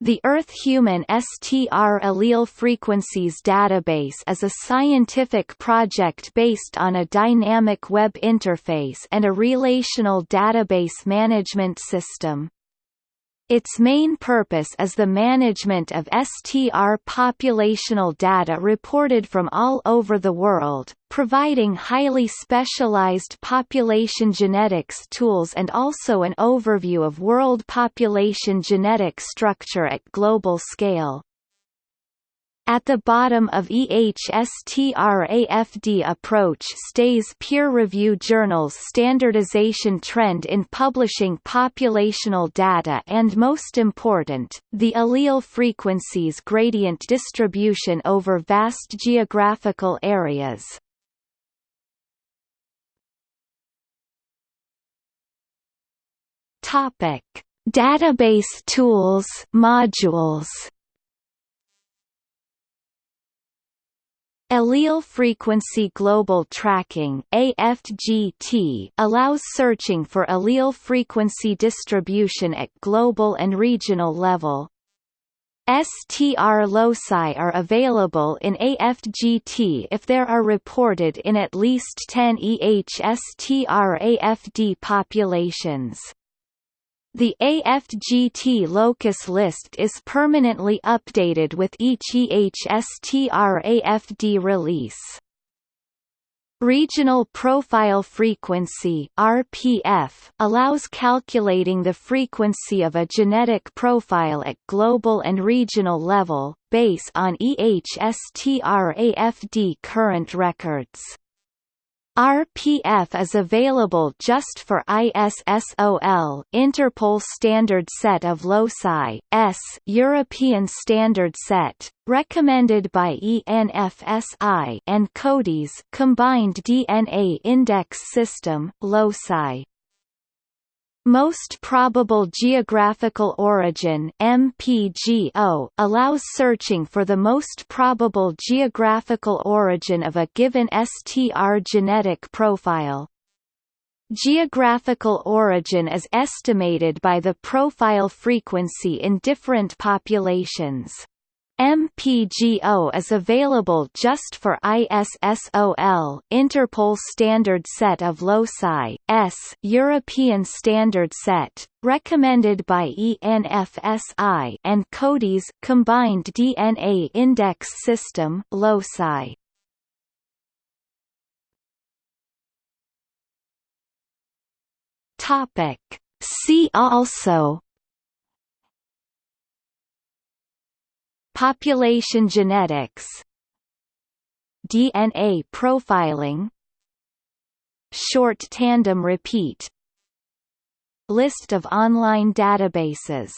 The Earth Human STR Allele Frequencies Database is a scientific project based on a dynamic web interface and a relational database management system. Its main purpose is the management of STR populational data reported from all over the world, providing highly specialized population genetics tools and also an overview of world population genetic structure at global scale. At the bottom of EHSTRAFD approach stays peer-review journals standardization trend in publishing populational data and most important, the allele frequencies gradient distribution over vast geographical areas. Topic: Database tools modules Allele Frequency Global Tracking AFGT allows searching for allele frequency distribution at global and regional level. STR loci are available in AFGT if there are reported in at least 10 EHSTR-AFD populations. The AFGT locus list is permanently updated with each EHSTR-AFD release. Regional Profile Frequency RPF allows calculating the frequency of a genetic profile at global and regional level, based on EHSTR-AFD current records. RPF is available just for ISSOL Interpol Standard Set of Loci, ESS European Standard Set, recommended by ENFSI and CODIS Combined DNA Index System, Loci. Most probable geographical origin MPGO allows searching for the most probable geographical origin of a given STR genetic profile. Geographical origin is estimated by the profile frequency in different populations. MPGO is available just for ISSOL Interpol Standard Set of Loci, ESS European Standard Set, recommended by ENFSI and CODIS Combined DNA Index System Loci. Topic See also Population genetics DNA profiling Short tandem repeat List of online databases